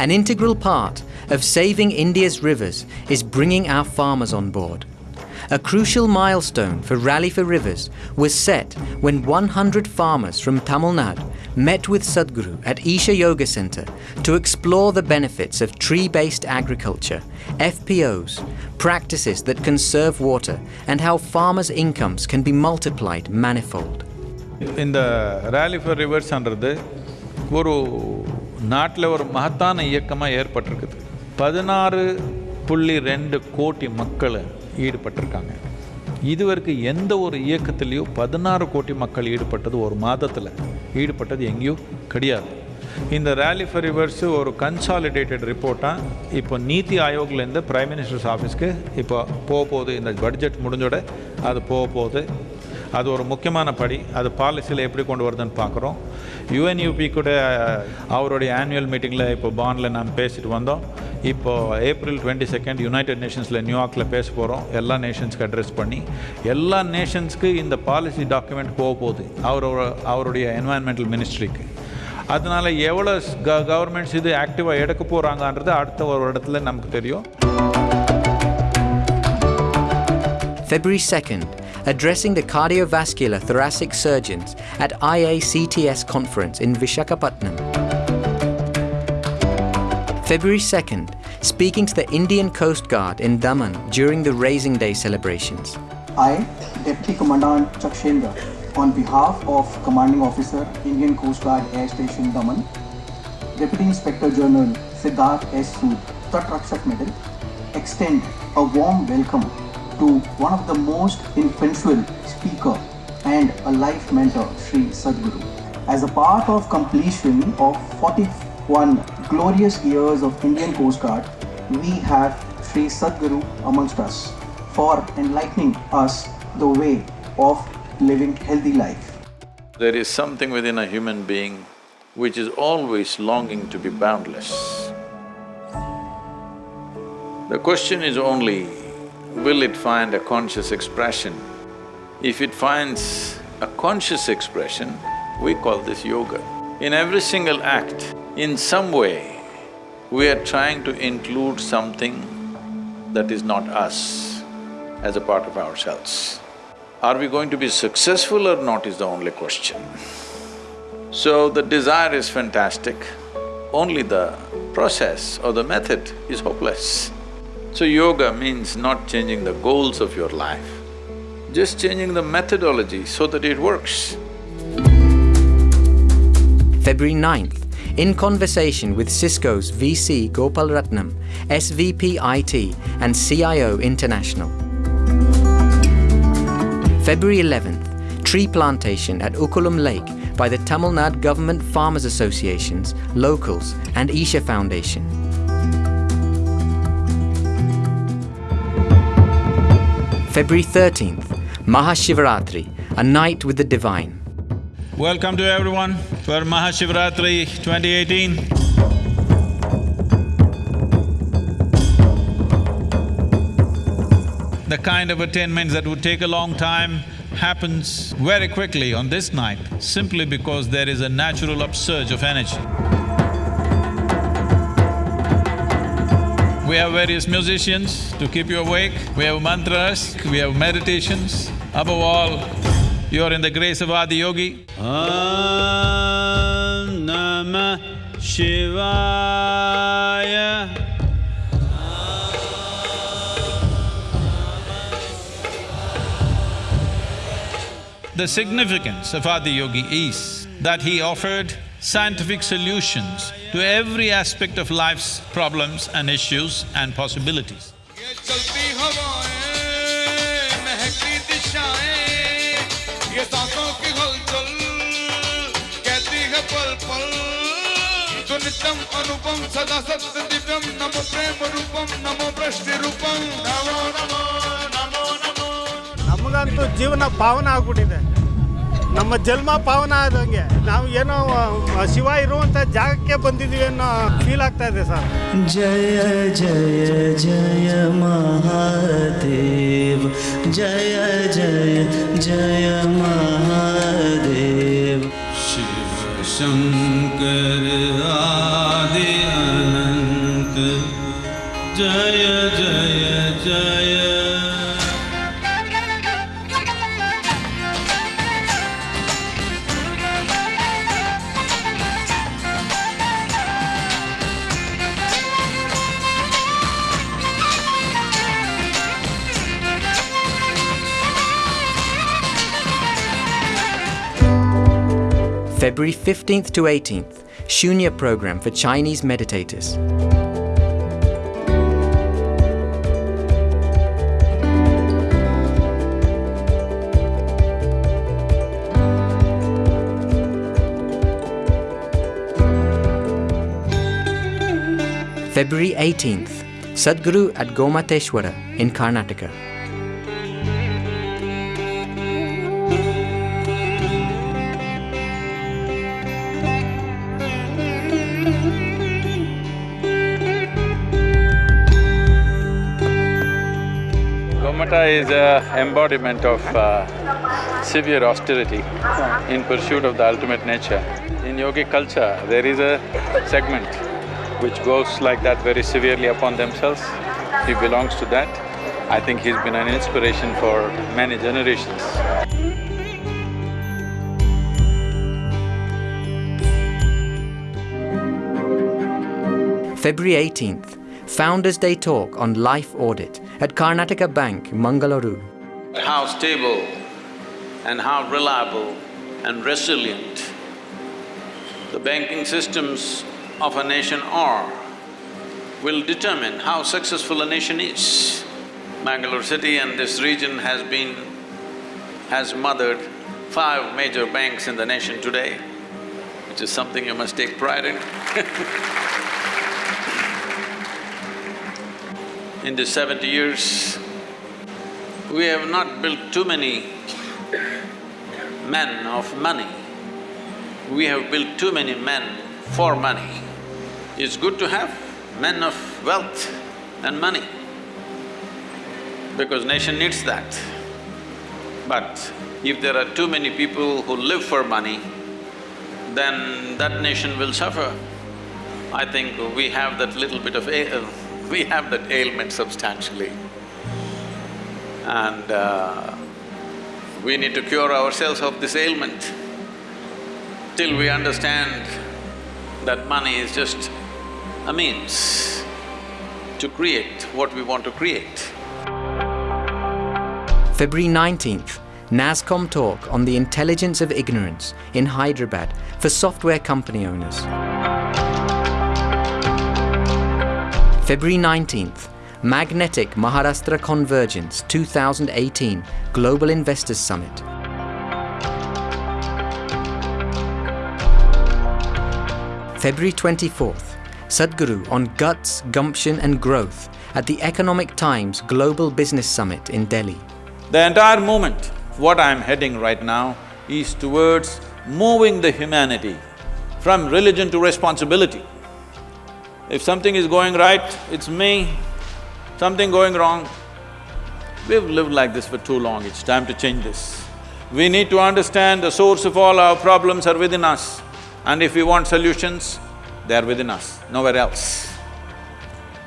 An integral part of saving India's rivers is bringing our farmers on board. A crucial milestone for Rally for Rivers was set when 100 farmers from Tamil Nadu met with Sadhguru at Isha Yoga Center to explore the benefits of tree-based agriculture, FPOs, practices that conserve water and how farmers' incomes can be multiplied manifold. In the Rally for Rivers under the ஒரு நாட்டில் ஒரு மகத்தான இயக்கமாக ஏற்பட்டிருக்குது. பதினாறு புள்ளி ரெண்டு கோடி மக்கள் ஈடுபட்டிருக்காங்க. இதுவரைக்கும் எந்த ஒரு இயக்கத்திலையோ பதினாறு கோடி மக்கள் ஈடுபட்டது ஒரு மாதத்தில். ஈடுபட்டது எங்கேயோ கிடையாது. இந்த ரேலி ஃபார் ரிவர்ஸு ஒரு கன்சாலிடேட்டட் ரிப்போர்ட்டாக இப்போ நீத்தி ஆயோக்லேருந்து பிரைம் மினிஸ்டர்ஸ் ஆஃபீஸ்க்கு இப்போ போக போகுது இந்த பட்ஜெட் முடிஞ்சோட அது போக போகுது அது ஒரு முக்கியமான படி. அது பாலிசியில் எப்படி கொண்டு வருதுன்னு பார்க்குறோம். யுஎன்யூபி கூட அவருடைய ஆனுவல் மீட்டிங்கில் இப்போ பாண்டில் நான் பேசிட்டு வந்தோம். இப்போ ஏப்ரல் டுவெண்ட்டி செகண்ட் யுனைடெட் நேஷன்ஸில் நியூயார்க்கில் பேச போகிறோம் எல்லா நேஷன்ஸ்க்கு அட்ரஸ் பண்ணி எல்லா நேஷன்ஸ்க்கு இந்த பாலிசி டாக்குமெண்ட் போக போகுது. அவரோட அவருடைய என்வாயன்மெண்டல் மினிஸ்ட்ரிக்கு அதனால எவ்வளோ க கவர்மெண்ட்ஸ் இது ஆக்டிவாக எடுக்க போகிறாங்கன்றது அடுத்த ஒரு இடத்துல நமக்கு தெரியும். February 2nd, addressing the cardiovascular thoracic surgeons at IACTS conference in Vishakhapatnam. February 2nd, speaking to the Indian Coast Guard in Daman during the Raising Day celebrations. I, Deputy Commandant Chakshendra, on behalf of Commanding Officer, Indian Coast Guard Air Station Daman, Deputy Inspector General Siddharth S. Sood, Tatrakshak Medal, extend a warm welcome to one of the most influential speaker and a life mentor, Sri Sadhguru. As a part of completion of 41 glorious years of Indian Coast Guard, we have Sri Sadhguru amongst us for enlightening us the way of living healthy life. There is something within a human being which is always longing to be boundless. The question is only, will it find a conscious expression? If it finds a conscious expression, we call this yoga. In every single act, in some way, we are trying to include something that is not us as a part of ourselves. Are we going to be successful or not is the only question. So the desire is fantastic, only the process or the method is hopeless. So yoga means not changing the goals of your life, just changing the methodology so that it works. February 9th, in conversation with Cisco's VC Gopal Ratnam, SVP IT and CIO International. February 11th, tree plantation at Ukulam Lake by the Tamil Nadu Government Farmers Associations, locals and Isha Foundation. February 13th, Mahashivaratri, a night with the divine. Welcome to everyone for Mahashivratri 2018. The kind of attainments that would take a long time happens very quickly on this night simply because there is a natural upsurge of energy. We have various musicians to keep you awake, we have mantras, we have meditations. Above all, you are in the grace of Adi Yogi. Om Namah Shivaya The significance of Adi Yogi is that he offered scientific solutions to every aspect of life's problems and issues and possibilities. ನಮಗಂತೂ ಜೀವನ ಪಾವನ ಆಗ್ಬಿಟ್ಟಿದೆ. ನಮ್ಮ ಜನ್ಮ ಪಾವನ ಆದಂಗೆ ನಾವು ಏನೋ ಶಿವ ಇರುವಂತ ಜಾಗಕ್ಕೆ ಬಂದಿದ್ದೀವಿ ಅನ್ನೋ ಫೀಲ್ ಆಗ್ತಾ ಇದೆ ಸರ್. ಜಯ ಜಯ ಜಯ ಮಹಾದೇವ್. ಜಯ ಜಯ ಜಯ ಮಹಾದೇವ್. ಶಿವ ಶಂಕರ ಆದಿ ಅನಂತ. ಜಯ February 15th to 18th, Shunya program for Chinese meditators. February 18th, Sadhguru at Gomateshwara in Karnataka. Gomata is a embodiment of uh, severe austerity in pursuit of the ultimate nature. In yogic culture, there is a segment which goes like that very severely upon themselves. He belongs to that. I think he's been an inspiration for many generations. February 18th, Founders Day talk on life audit at Karnataka Bank, Mangaluru. how stable and how reliable and resilient the banking systems of a nation are will determine how successful a nation is. Bangalore city and this region has been… has mothered five major banks in the nation today, which is something you must take pride in In these seventy years, we have not built too many men of money. We have built too many men for money. It's good to have men of wealth and money because nation needs that. But if there are too many people who live for money, then that nation will suffer. I think we have that little bit of a… Uh, we have that ailment substantially. And uh, we need to cure ourselves of this ailment. Till we understand that money is just a means to create what we want to create. February 19th, NASSCOM talk on the intelligence of ignorance in Hyderabad for software company owners. February 19th, Magnetic Maharashtra Convergence 2018 Global Investors Summit. February 24th, Sadhguru on guts, gumption and growth at the Economic Times Global Business Summit in Delhi. The entire movement, what I'm heading right now, is towards moving the humanity from religion to responsibility. If something is going right, it's me, something going wrong, we've lived like this for too long, it's time to change this. We need to understand the source of all our problems are within us and if we want solutions, they are within us, nowhere else.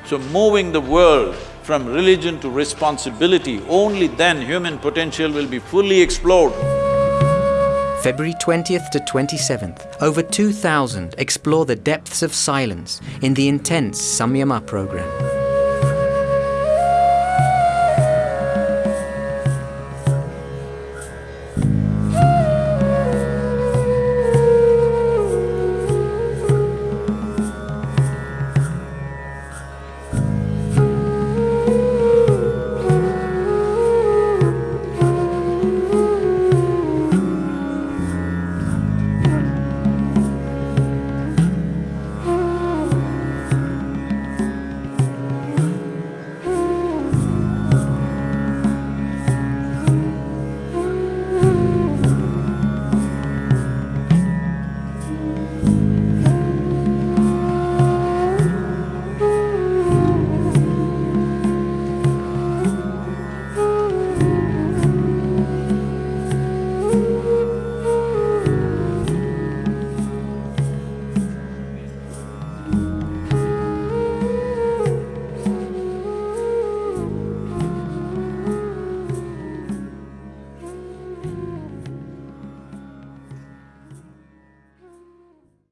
So moving the world from religion to responsibility, only then human potential will be fully explored. February 20th to 27th, over 2,000 explore the depths of silence in the intense Samyama program.